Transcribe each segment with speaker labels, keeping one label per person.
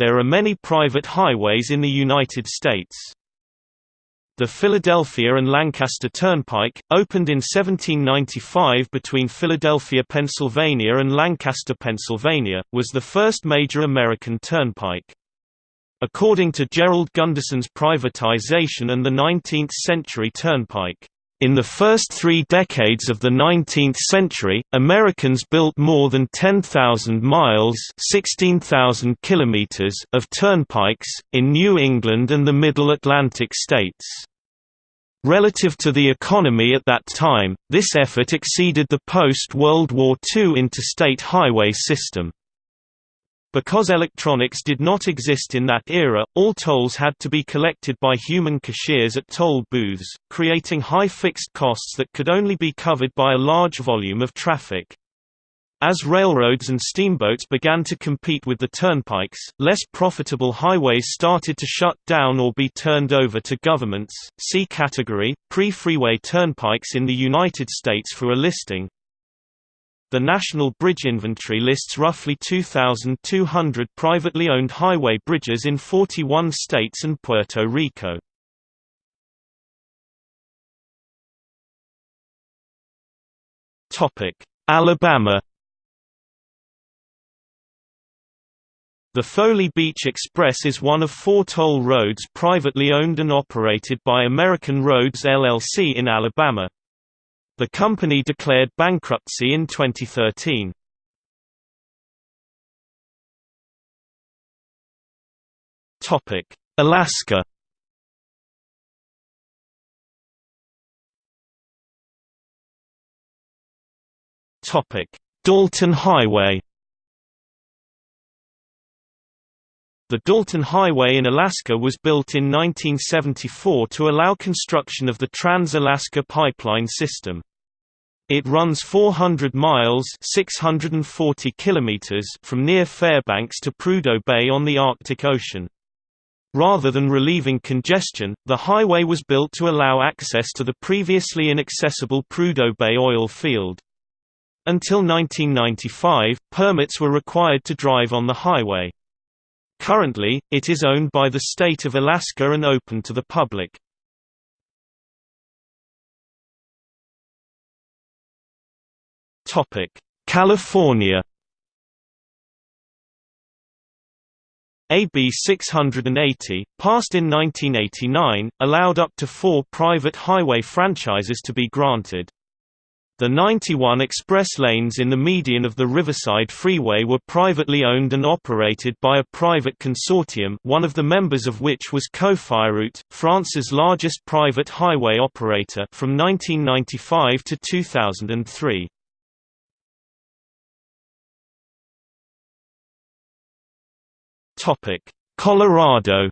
Speaker 1: There are many private highways in the United States. The Philadelphia and Lancaster Turnpike, opened in 1795 between Philadelphia, Pennsylvania and Lancaster, Pennsylvania, was the first major American turnpike. According to Gerald Gunderson's Privatization and the 19th-Century Turnpike, in the first three decades of the 19th century, Americans built more than 10,000 miles 16,000 kilometers of turnpikes, in New England and the Middle Atlantic states. Relative to the economy at that time, this effort exceeded the post-World War II interstate highway system. Because electronics did not exist in that era, all tolls had to be collected by human cashiers at toll booths, creating high fixed costs that could only be covered by a large volume of traffic. As railroads and steamboats began to compete with the turnpikes, less profitable highways started to shut down or be turned over to governments. See category pre-freeway turnpikes in the United States for a listing. The National Bridge Inventory lists roughly 2,200 privately owned highway bridges in 41 states and Puerto Rico. Alabama The Foley Beach Express is one of four toll roads privately owned and operated by American Roads LLC in Alabama. The company declared bankruptcy in 2013. Topic: Alaska. Topic: Dalton Highway. The Dalton Highway in Alaska was built in 1974 to allow construction of the Trans-Alaska Pipeline System. It runs 400 miles 640 kilometers from near Fairbanks to Prudhoe Bay on the Arctic Ocean. Rather than relieving congestion, the highway was built to allow access to the previously inaccessible Prudhoe Bay oil field. Until 1995, permits were required to drive on the highway. Currently, it is owned by the state of Alaska and open to the public. California. AB 680, passed in 1989, allowed up to four private highway franchises to be granted. The 91 express lanes in the median of the Riverside Freeway were privately owned and operated by a private consortium one of the members of which was Cofiroute, France's largest private highway operator from 1995 to 2003. Colorado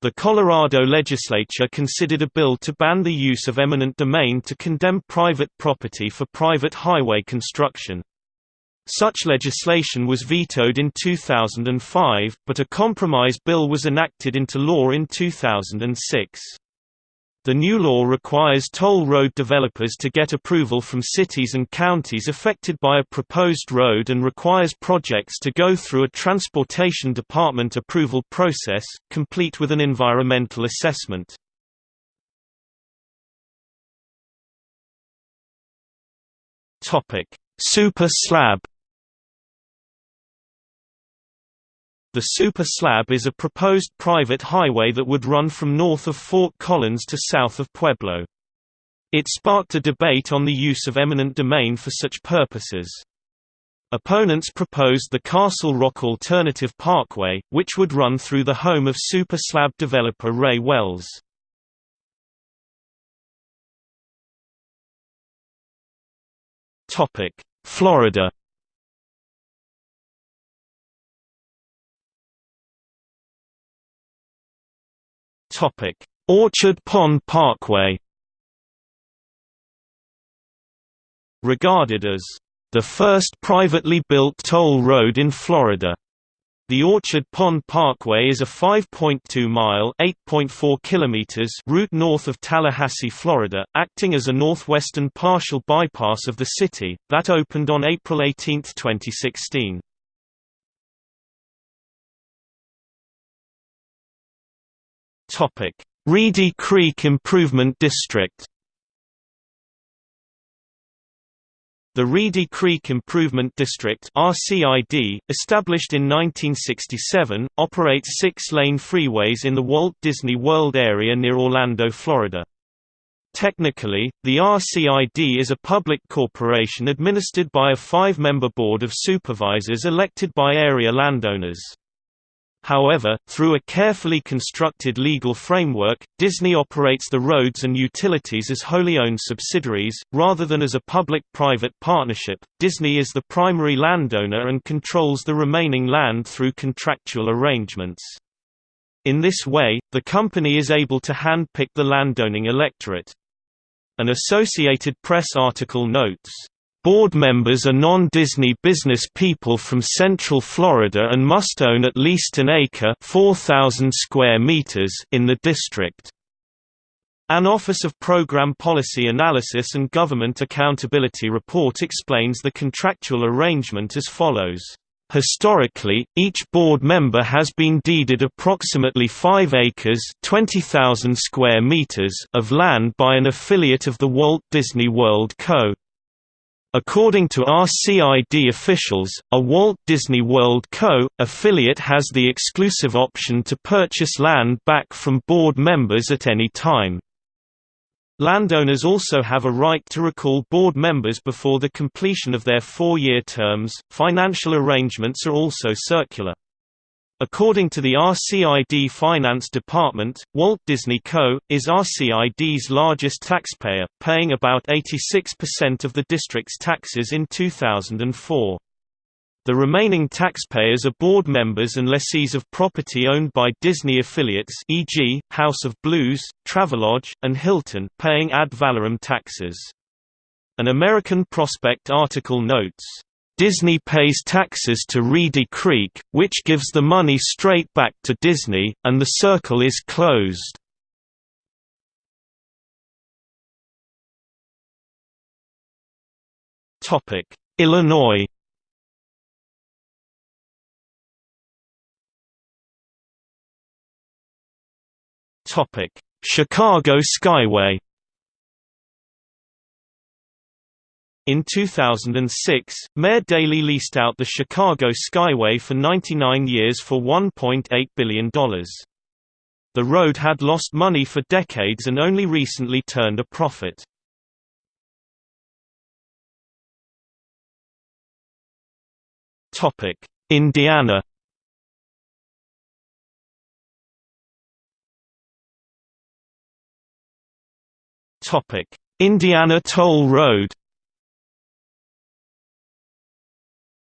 Speaker 1: The Colorado legislature considered a bill to ban the use of eminent domain to condemn private property for private highway construction. Such legislation was vetoed in 2005, but a compromise bill was enacted into law in 2006. The new law requires toll road developers to get approval from cities and counties affected by a proposed road and requires projects to go through a Transportation Department approval process, complete with an environmental assessment. Super slab The Super Slab is a proposed private highway that would run from north of Fort Collins to south of Pueblo. It sparked a debate on the use of eminent domain for such purposes. Opponents proposed the Castle Rock Alternative Parkway, which would run through the home of Super Slab developer Ray Wells. Florida Orchard Pond Parkway. Regarded as the first privately built toll road in Florida. The Orchard Pond Parkway is a 5.2-mile (8.4 kilometers) route north of Tallahassee, Florida, acting as a northwestern partial bypass of the city, that opened on April 18, 2016. Reedy Creek Improvement District The Reedy Creek Improvement District RCID, established in 1967, operates six-lane freeways in the Walt Disney World area near Orlando, Florida. Technically, the RCID is a public corporation administered by a five-member board of supervisors elected by area landowners. However, through a carefully constructed legal framework, Disney operates the roads and utilities as wholly owned subsidiaries, rather than as a public-private partnership. Disney is the primary landowner and controls the remaining land through contractual arrangements. In this way, the company is able to hand-pick the landowning electorate. An Associated Press article notes, Board members are non-Disney business people from Central Florida and must own at least an acre 4,000 square meters in the district. An Office of Program Policy Analysis and Government Accountability report explains the contractual arrangement as follows. Historically, each board member has been deeded approximately 5 acres 20,000 square meters of land by an affiliate of the Walt Disney World Co. According to RCID officials, a Walt Disney World Co. affiliate has the exclusive option to purchase land back from board members at any time. Landowners also have a right to recall board members before the completion of their four-year terms. Financial arrangements are also circular. According to the RCID Finance Department, Walt Disney Co. is RCID's largest taxpayer, paying about 86% of the district's taxes in 2004. The remaining taxpayers are board members and lessees of property owned by Disney affiliates e.g., House of Blues, Travelodge, and Hilton paying ad valorem taxes. An American Prospect article notes, Disney pays taxes to Reedy Creek, which gives the money straight back to Disney, and the circle is closed. Illinois Chicago Skyway In 2006, Mayor Daley leased out the Chicago Skyway for 99 years for $1.8 billion. The road had lost money for decades and only recently turned a profit. Indiana Indiana Toll Road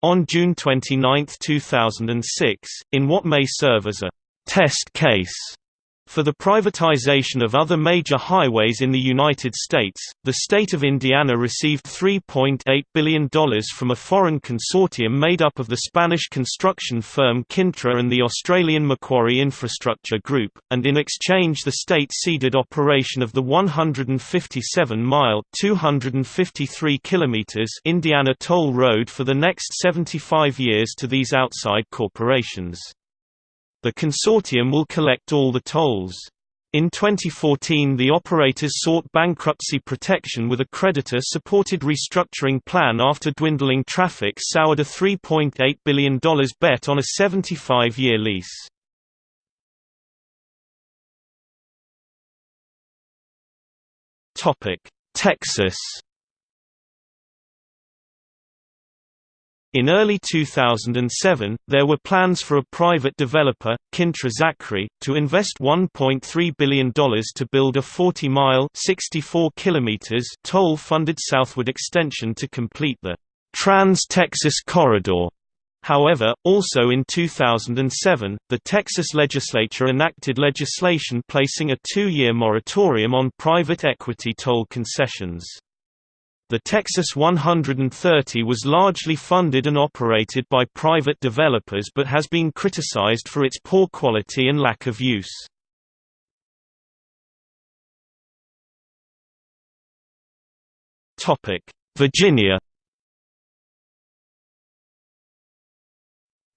Speaker 1: On June 29, 2006, in what may serve as a «test case» For the privatization of other major highways in the United States, the state of Indiana received $3.8 billion from a foreign consortium made up of the Spanish construction firm Cintra and the Australian Macquarie Infrastructure Group, and in exchange the state ceded operation of the 157-mile (253 kilometers) Indiana Toll Road for the next 75 years to these outside corporations. The consortium will collect all the tolls. In 2014 the operators sought bankruptcy protection with a creditor-supported restructuring plan after dwindling traffic soured a $3.8 billion bet on a 75-year lease. Texas In early 2007, there were plans for a private developer, Cintra Zachry, to invest $1.3 billion to build a 40-mile toll-funded southward extension to complete the Trans-Texas Corridor. However, also in 2007, the Texas legislature enacted legislation placing a two-year moratorium on private equity toll concessions. The Texas 130 was largely funded and operated by private developers but has been criticized for its poor quality and lack of use. Virginia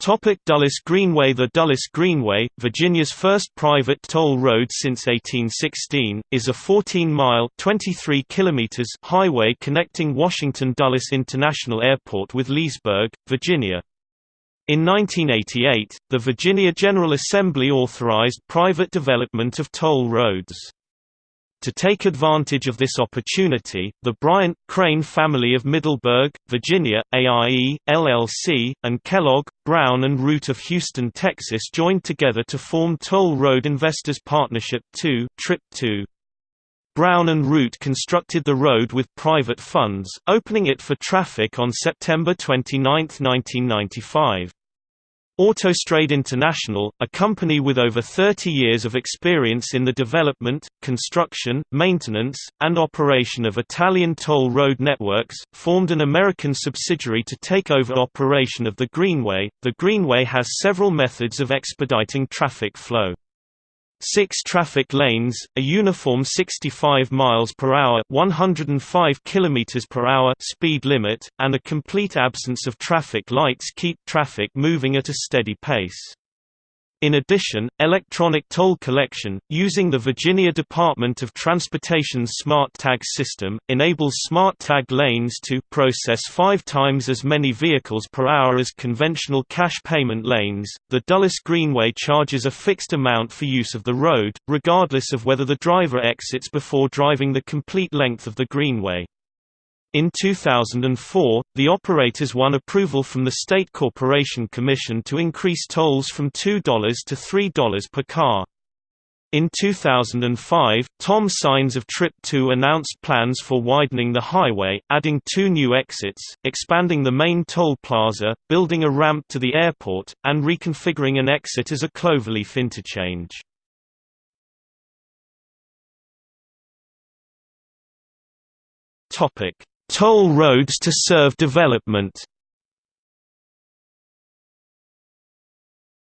Speaker 1: Topic Dulles Greenway The Dulles Greenway, Virginia's first private toll road since 1816, is a 14-mile kilometers) highway connecting Washington Dulles International Airport with Leesburg, Virginia. In 1988, the Virginia General Assembly authorized private development of toll roads. To take advantage of this opportunity, the Bryant, Crane family of Middleburg, Virginia, AIE, LLC, and Kellogg, Brown and Root of Houston, Texas joined together to form Toll Road Investors Partnership II, Trip 2. Brown and Root constructed the road with private funds, opening it for traffic on September 29, 1995. Autostrade International, a company with over 30 years of experience in the development, construction, maintenance, and operation of Italian toll road networks, formed an American subsidiary to take over operation of the Greenway. The Greenway has several methods of expediting traffic flow. Six traffic lanes, a uniform 65 miles per hour, 105 kilometers per hour speed limit, and a complete absence of traffic lights keep traffic moving at a steady pace. In addition, electronic toll collection, using the Virginia Department of Transportation's Smart Tag system, enables Smart Tag lanes to process five times as many vehicles per hour as conventional cash payment lanes. The Dulles Greenway charges a fixed amount for use of the road, regardless of whether the driver exits before driving the complete length of the Greenway. In 2004, the operators won approval from the State Corporation Commission to increase tolls from $2 to $3 per car. In 2005, Tom Signs of Trip 2 announced plans for widening the highway, adding two new exits, expanding the main toll plaza, building a ramp to the airport, and reconfiguring an exit as a cloverleaf interchange. Toll roads to serve development.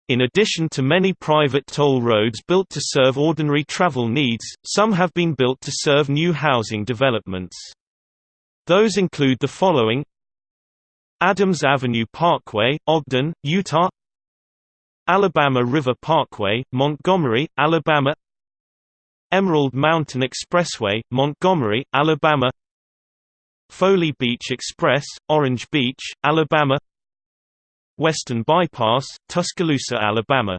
Speaker 1: In addition to many private toll roads built to serve ordinary travel needs, some have been built to serve new housing developments. Those include the following. Adams Avenue Parkway, Ogden, Utah. Alabama River Parkway, Montgomery, Alabama. Emerald Mountain Expressway, Montgomery, Alabama Foley Beach Express, Orange Beach, Alabama Western Bypass, Tuscaloosa, Alabama